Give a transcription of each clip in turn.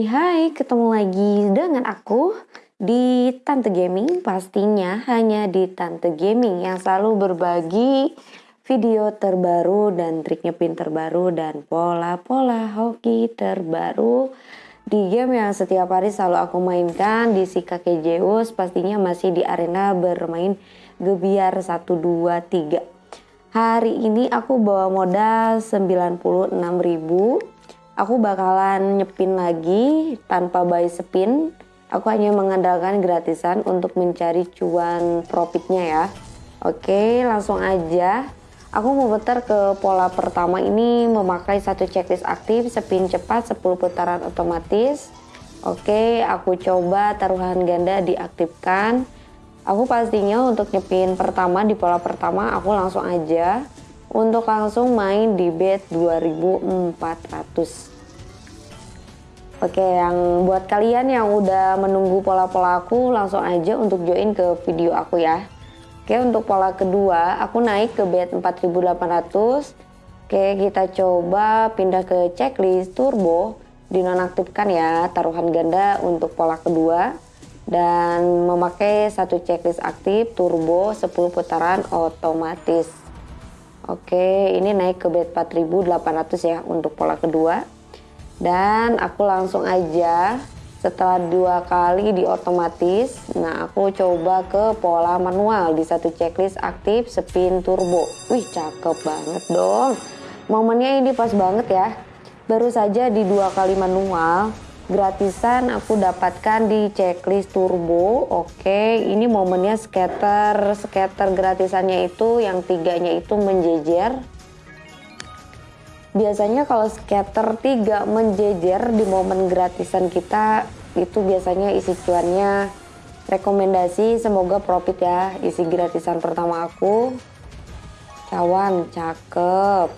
Hai hai, ketemu lagi dengan aku di Tante Gaming. Pastinya hanya di Tante Gaming yang selalu berbagi video terbaru dan triknya pin terbaru dan pola-pola hoki terbaru. Di game yang setiap hari selalu aku mainkan di si kakek Zeus pastinya masih di arena bermain gebiar 1, 2, 3 Hari ini aku bawa modal 96.000 aku bakalan nyepin lagi tanpa buy spin. Aku hanya mengandalkan gratisan untuk mencari cuan profitnya ya. Oke, langsung aja. Aku mau putar ke pola pertama ini memakai satu checklist aktif, spin cepat 10 putaran otomatis. Oke, aku coba taruhan ganda diaktifkan. Aku pastinya untuk nyepin pertama di pola pertama aku langsung aja untuk langsung main di bet 2400 Oke, yang buat kalian yang udah menunggu pola-pola aku, langsung aja untuk join ke video aku ya. Oke, untuk pola kedua, aku naik ke bet 4800. Oke, kita coba pindah ke checklist turbo, dinonaktifkan ya taruhan ganda untuk pola kedua dan memakai satu checklist aktif turbo 10 putaran otomatis. Oke, ini naik ke bet 4800 ya untuk pola kedua. Dan aku langsung aja setelah dua kali di otomatis nah aku coba ke pola manual. Di satu checklist aktif spin turbo. Wih cakep banget dong. Momennya ini pas banget ya. Baru saja di dua kali manual gratisan aku dapatkan di checklist turbo. Oke ini momennya scatter scatter gratisannya itu yang tiganya itu menjejer. Biasanya kalau scatter 3 menjejer di momen gratisan kita itu biasanya isi cuannya. Rekomendasi semoga profit ya isi gratisan pertama aku. Cawan cakep.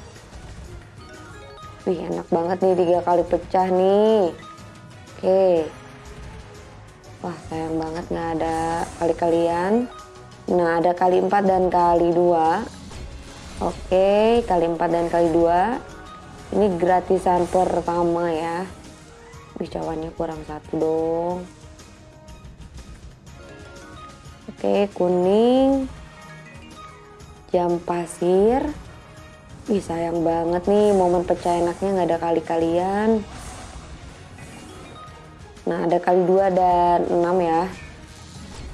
Wih enak banget nih tiga kali pecah nih oke. Wah sayang banget nggak ada kali-kalian nah ada kali 4 dan kali 2 oke kali 4 dan kali 2 ini gratisan pertama ya. Bicawannya kurang satu dong. Oke kuning. Jam pasir. Ih sayang banget nih momen pecah enaknya nggak ada kali-kalian Nah ada kali dua dan enam ya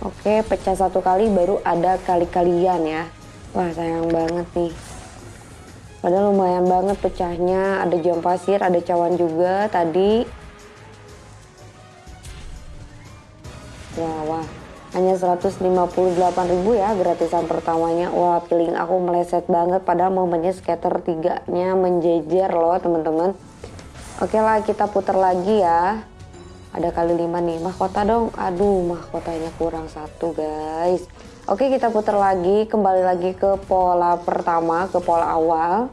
Oke pecah satu kali baru ada kali-kalian ya Wah sayang banget nih Padahal lumayan banget pecahnya. Ada jam pasir, ada cawan juga tadi. Wah, wah. Hanya 158.000 ya gratisan pertamanya. Wah, feeling aku meleset banget padahal momennya skater tiganya menjejer loh, teman-teman. Oke lah, kita putar lagi ya. Ada kali lima nih, mahkota dong. Aduh, mahkotanya kurang satu, guys. Oke kita putar lagi. Kembali lagi ke pola pertama ke pola awal.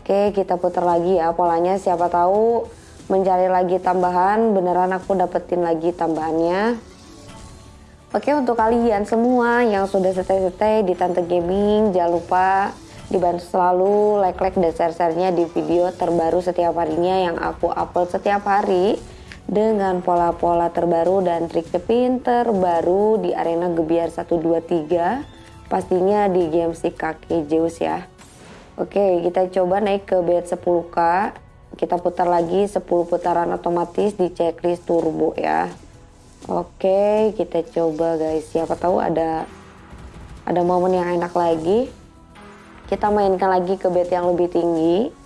Oke kita putar lagi ya. Polanya siapa tahu mencari lagi tambahan. Beneran aku dapetin lagi tambahannya. Oke untuk kalian semua yang sudah stay-stay di Tante Gaming jangan lupa dibantu selalu like-like dan share-sharenya di video terbaru setiap harinya yang aku upload setiap hari dengan pola-pola terbaru dan trik cepin terbaru di arena Gebiar 123 pastinya di game si kaki Zeus ya. Oke kita coba naik ke bed 10k kita putar lagi 10 putaran otomatis di checklist turbo ya. Oke kita coba guys. Siapa tahu ada ada momen yang enak lagi. Kita mainkan lagi ke bed yang lebih tinggi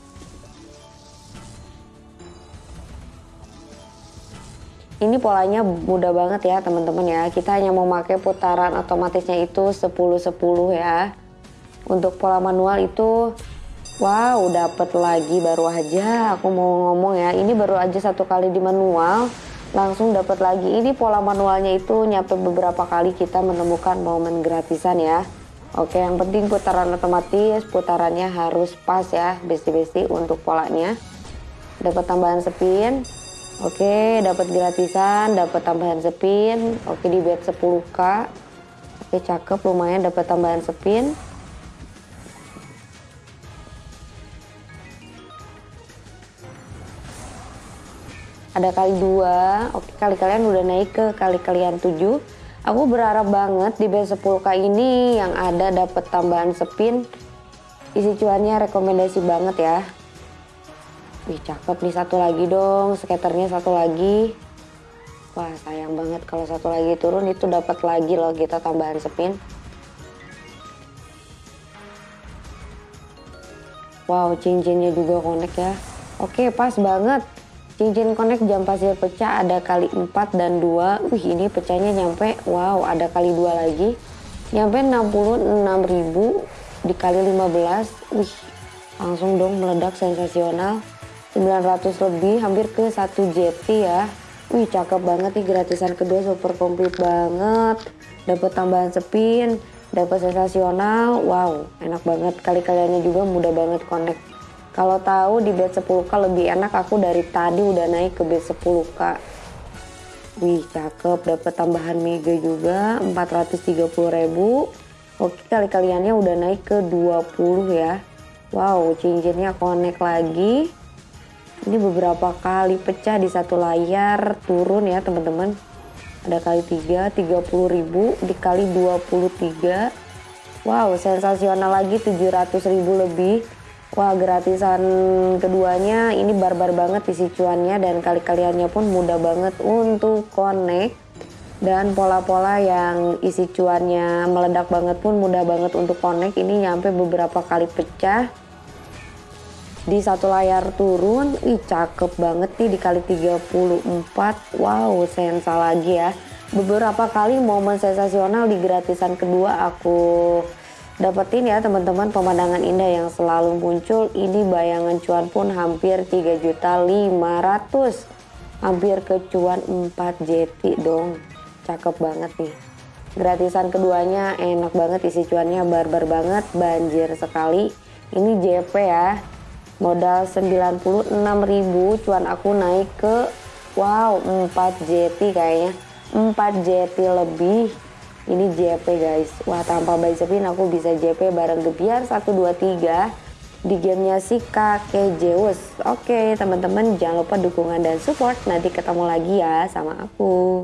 Ini polanya mudah banget ya teman-teman ya. Kita hanya memakai putaran otomatisnya itu 10-10 ya. Untuk pola manual itu wow dapat lagi baru aja aku mau ngomong ya. Ini baru aja satu kali di manual langsung dapat lagi. Ini pola manualnya itu nyampe beberapa kali kita menemukan momen gratisan ya. Oke, yang penting putaran otomatis, putarannya harus pas ya, besti-besti untuk polanya. Dapat tambahan spin, Oke, dapat gratisan, dapat tambahan spin. Oke, di bet 10k. Oke, cakep, lumayan dapat tambahan spin. ada kali dua oke kali kalian udah naik ke kali kalian tujuh aku berharap banget di B10k ini yang ada dapat tambahan spin isi cuannya rekomendasi banget ya Wih cakep nih satu lagi dong. Skaternya satu lagi. Wah sayang banget kalau satu lagi turun itu dapat lagi loh kita tambahan spin. Wow cincinnya juga connect ya. Oke pas banget. Cincin connect jam pasir pecah ada kali 4 dan 2 Wih ini pecahnya nyampe Wow ada kali 2 lagi. Nyampe 66.000 dikali 15 Wih langsung dong meledak sensasional 900 lebih hampir ke 1 JT ya. Wih cakep banget nih gratisan kedua super komplit banget. Dapat tambahan spin dapat sensasional. Wow enak banget. Kali kaliannya juga mudah banget connect. Kalau tahu di bed 10k lebih enak aku dari tadi udah naik ke bed 10k wih cakep. Dapat tambahan mega juga 430 ribu. Oke kali kaliannya udah naik ke 20 ya. Wow cincinnya connect lagi ini beberapa kali pecah di satu layar turun ya teman-teman. Ada kali 3 30.000 dikali 23 wow sensasional lagi 700.000 lebih. Wah gratisan keduanya ini barbar banget isi cuannya dan kali kaliannya pun mudah banget untuk connect. Dan pola-pola yang isi cuannya meledak banget pun mudah banget untuk connect. Ini nyampe beberapa kali pecah di satu layar turun ih cakep banget nih dikali 34 wow sensa lagi ya. Beberapa kali momen sensasional di gratisan kedua aku dapetin ya teman-teman. Pemandangan indah yang selalu muncul. Ini bayangan cuan pun hampir 3 juta 500 hampir ke cuan 4 JT dong. Cakep banget nih. Gratisan keduanya enak banget isi cuannya barbar banget banjir sekali. Ini JP ya modal 96.000 cuan aku naik ke wow 4 JT kayaknya. 4 JT lebih. Ini JP guys. Wah tanpa buy spin aku bisa JP bareng Gebiar 123 di gamenya si kakek Zeus oke teman-teman jangan lupa dukungan dan support. Nanti ketemu lagi ya sama aku